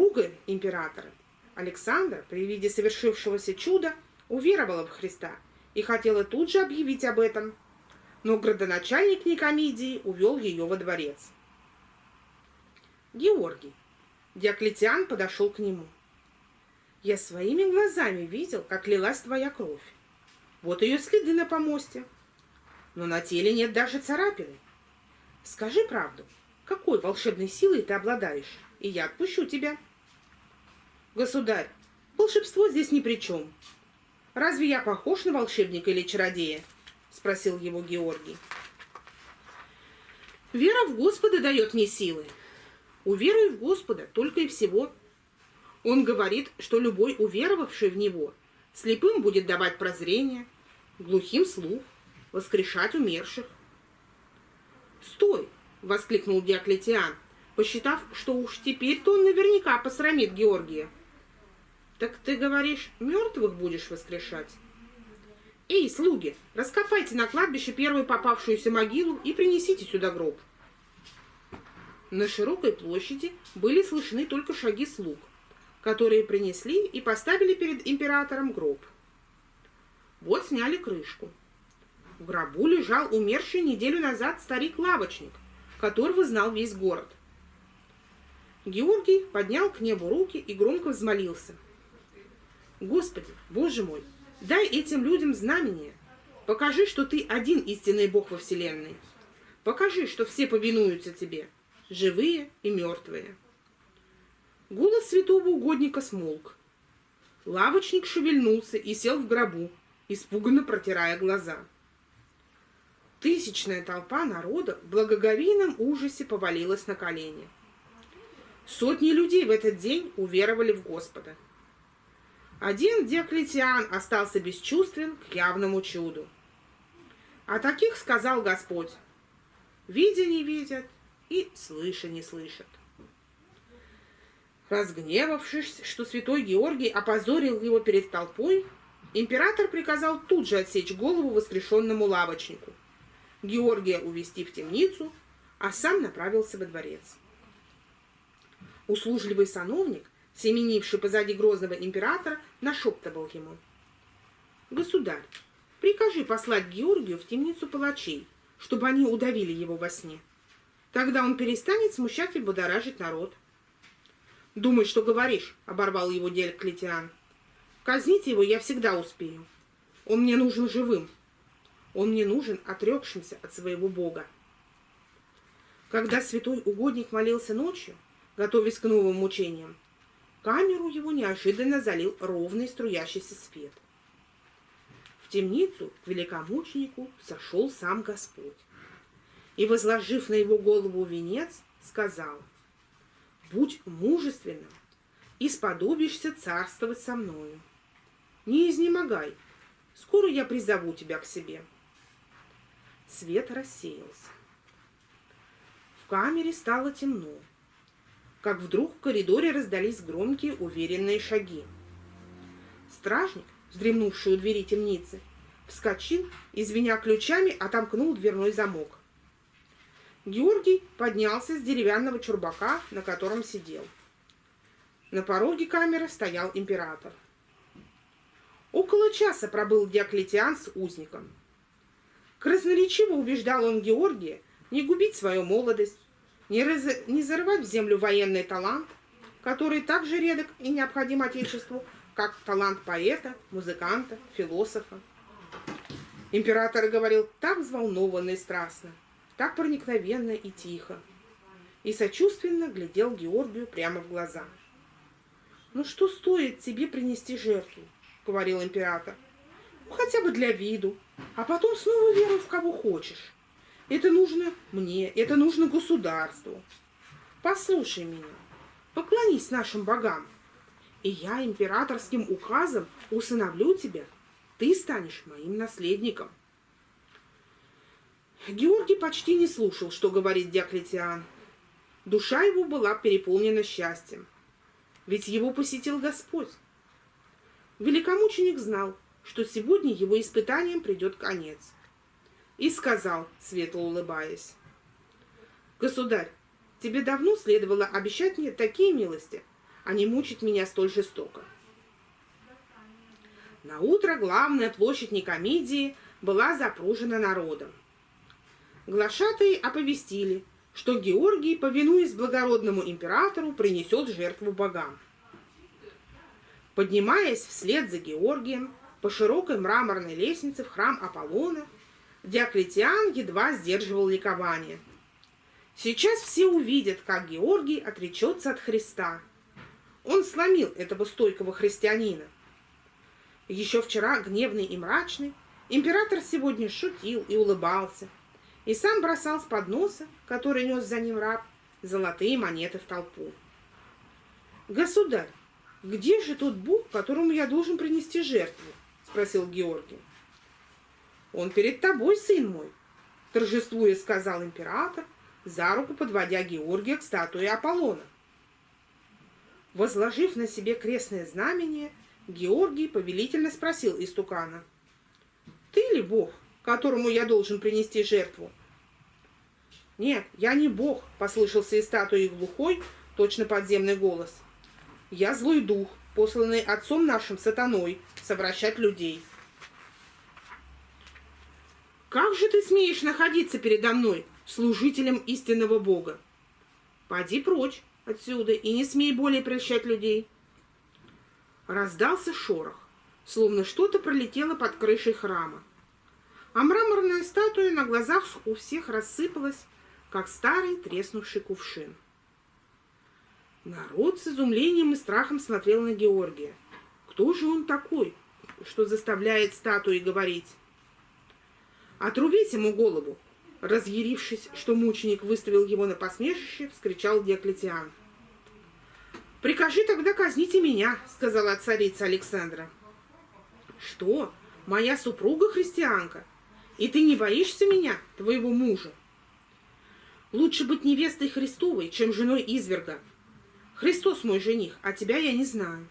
Супруга императора Александра при виде совершившегося чуда уверовала в Христа и хотела тут же объявить об этом, но градоначальник Никомидии увел ее во дворец. Георгий. Диоклетиан подошел к нему. Я своими глазами видел, как лилась твоя кровь. Вот ее следы на помосте. Но на теле нет даже царапины. Скажи правду, какой волшебной силой ты обладаешь, и я отпущу тебя. Государь, волшебство здесь ни при чем. Разве я похож на волшебника или чародея? Спросил его Георгий. Вера в Господа дает мне силы. Уверуй в Господа только и всего. Он говорит, что любой уверовавший в Него слепым будет давать прозрение, глухим слух, воскрешать умерших. «Стой!» — воскликнул Диоклетиан, посчитав, что уж теперь-то он наверняка посрамит Георгия. «Так ты говоришь, мертвых будешь воскрешать?» «Эй, слуги, раскопайте на кладбище первую попавшуюся могилу и принесите сюда гроб». На широкой площади были слышны только шаги слуг, которые принесли и поставили перед императором гроб. Вот сняли крышку. В гробу лежал умерший неделю назад старик-лавочник, которого знал весь город. Георгий поднял к небу руки и громко взмолился. «Господи, Боже мой, дай этим людям знамение. Покажи, что ты один истинный Бог во Вселенной. Покажи, что все повинуются тебе, живые и мертвые». Голос святого угодника смолк. Лавочник шевельнулся и сел в гробу, испуганно протирая глаза. Тысячная толпа народа в благоговейном ужасе повалилась на колени. Сотни людей в этот день уверовали в Господа. Один Диоклетиан остался бесчувствен к явному чуду. О таких сказал Господь, видя не видят и слыша не слышат. Разгневавшись, что святой Георгий опозорил его перед толпой, император приказал тут же отсечь голову воскрешенному лавочнику, Георгия увести в темницу, а сам направился во дворец. Услужливый сановник, семенивший позади грозного императора, нашептывал ему. «Государь, прикажи послать Георгию в темницу палачей, чтобы они удавили его во сне. Тогда он перестанет смущать и будоражить народ». «Думай, что говоришь», — оборвал его Диоклетиан. «Казнить его я всегда успею. Он мне нужен живым». Он мне нужен отрекшимся от своего Бога. Когда святой угодник молился ночью, готовясь к новым мучениям, камеру его неожиданно залил ровный струящийся свет. В темницу к великомученику сошел сам Господь и, возложив на его голову венец, сказал, «Будь мужественным и сподобишься царствовать со мною. Не изнемогай, скоро я призову тебя к себе». Свет рассеялся. В камере стало темно, как вдруг в коридоре раздались громкие уверенные шаги. Стражник, вздремнувший у двери темницы, вскочил и, звеня ключами, отомкнул дверной замок. Георгий поднялся с деревянного чурбака, на котором сидел. На пороге камеры стоял император. Около часа пробыл Диоклетиан с узником – Красноречиво убеждал он Георгия не губить свою молодость, не, раз... не зарывать в землю военный талант, который так же редок и необходим Отечеству, как талант поэта, музыканта, философа. Император говорил так взволнованно и страстно, так проникновенно и тихо, и сочувственно глядел Георгию прямо в глаза. «Ну что стоит тебе принести жертву?» — говорил император. «Ну, хотя бы для виду, а потом снова веруй в кого хочешь. Это нужно мне, это нужно государству. Послушай меня, поклонись нашим богам, и я императорским указом усыновлю тебя, ты станешь моим наследником. Георгий почти не слушал, что говорит Диоклетиан. Душа его была переполнена счастьем, ведь его посетил Господь. Великомученик знал, что сегодня его испытанием придет конец. И сказал, светло улыбаясь, «Государь, тебе давно следовало обещать мне такие милости, а не мучить меня столь жестоко. На утро главная площадь Никомидии была запружена народом. Глашатые оповестили, что Георгий, повинуясь благородному императору, принесет жертву богам. Поднимаясь вслед за Георгием по широкой мраморной лестнице в храм Аполлона, Диоклетиан едва сдерживал ликование. Сейчас все увидят, как Георгий отречется от Христа. Он сломил этого стойкого христианина. Еще вчера гневный и мрачный, император сегодня шутил и улыбался, и сам бросал с подноса, который нес за ним раб, золотые монеты в толпу. «Государь, где же тот Бог, которому я должен принести жертву?» — спросил Георгий. «Он перед тобой, сын мой», — торжествуя сказал император, за руку подводя Георгия к статуе Аполлона. Возложив на себе крестное знамение, Георгий повелительно спросил истукана. «Ты ли Бог, которому я должен принести жертву?» «Нет, я не Бог», — послышался из статуи глухой, точно подземный голос. «Я злой дух, посланный отцом нашим сатаной, совращать людей». «Как же ты смеешь находиться передо мной, служителем истинного Бога? Поди прочь отсюда и не смей более прельщать людей». Раздался шорох, словно что-то пролетело под крышей храма. А мраморная статуя на глазах у всех рассыпалась, как старый треснувший кувшин. Народ с изумлением и страхом смотрел на Георгия. Кто же он такой, что заставляет статуи говорить? «Отрубить ему голову!» Разъярившись, что мученик выставил его на посмешище, вскричал Диоклетиан. «Прикажи тогда казните меня», — сказала царица Александра. «Что? Моя супруга христианка? И ты не боишься меня, твоего мужа?» «Лучше быть невестой Христовой, чем женой изверга. Христос мой жених, а тебя я не знаю».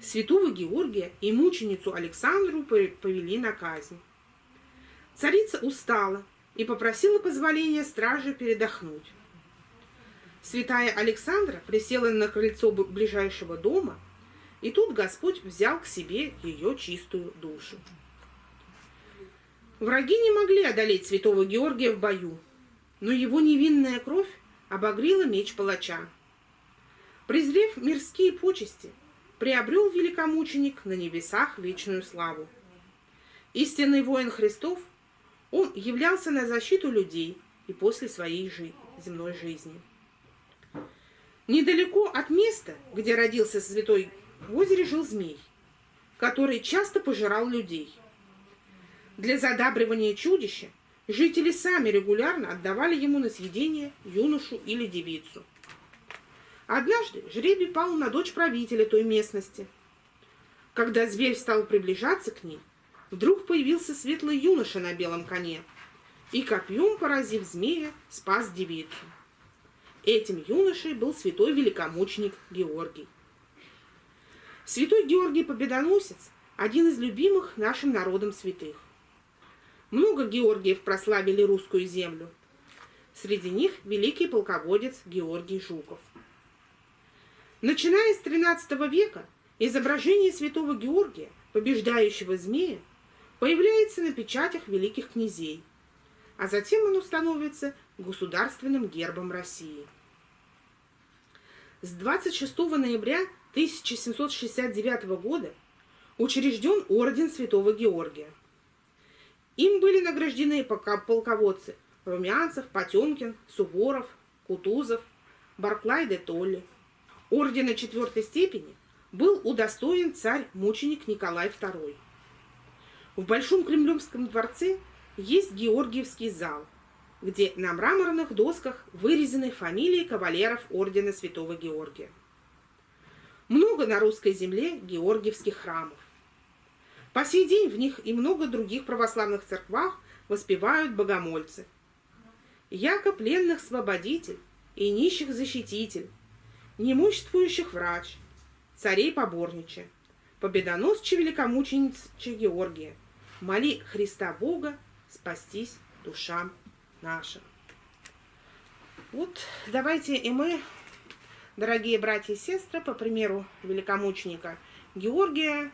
Святого Георгия и мученицу Александру повели на казнь. Царица устала и попросила позволения стражи передохнуть. Святая Александра присела на крыльцо ближайшего дома, и тут Господь взял к себе ее чистую душу. Враги не могли одолеть святого Георгия в бою, но его невинная кровь обогрела меч палача. Презрев мирские почести, приобрел великомученик на небесах вечную славу. Истинный воин Христов, он являлся на защиту людей и после своей жи земной жизни. Недалеко от места, где родился святой, в озере жил змей, который часто пожирал людей. Для задабривания чудища жители сами регулярно отдавали ему на съедение юношу или девицу. Однажды жребий пал на дочь правителя той местности. Когда зверь стал приближаться к ней, вдруг появился светлый юноша на белом коне и, копьем поразив змея, спас девицу. Этим юношей был святой великомученик Георгий. Святой Георгий Победоносец – один из любимых нашим народом святых. Много Георгиев прославили русскую землю. Среди них великий полководец Георгий Жуков. Начиная с XIII века изображение святого Георгия, побеждающего змея, появляется на печатях великих князей, а затем оно становится государственным гербом России. С 26 ноября 1769 года учрежден орден Святого Георгия. Им были награждены полководцы Румянцев, Потемкин, Суворов, Кутузов, Барклай де Толли. Ордена четвертой степени был удостоен царь-мученик Николай II. В Большом Кремлевском дворце есть Георгиевский зал, где на мраморных досках вырезаны фамилии кавалеров ордена Святого Георгия. Много на русской земле георгиевских храмов. По сей день в них и много других православных церквах воспевают богомольцы. Яко пленных свободитель и нищих защититель, неимуществующих врач, царей поборнича, победоносче великомученицы Георгия, моли Христа Бога спастись душам нашим. Вот давайте и мы Дорогие братья и сестры, по примеру великомученика Георгия,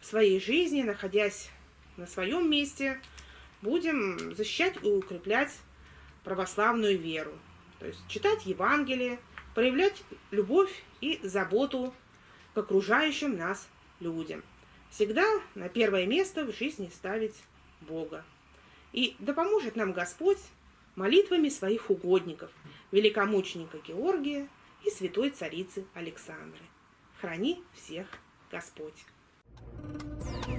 в своей жизни, находясь на своем месте, будем защищать и укреплять православную веру. То есть читать Евангелие, проявлять любовь и заботу к окружающим нас людям всегда на первое место в жизни ставить Бога. И да поможет нам Господь молитвами своих угодников, великомученика Георгия и святой царицы Александры. Храни всех Господь! Thank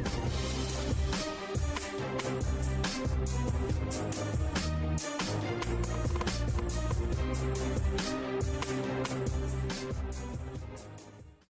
you.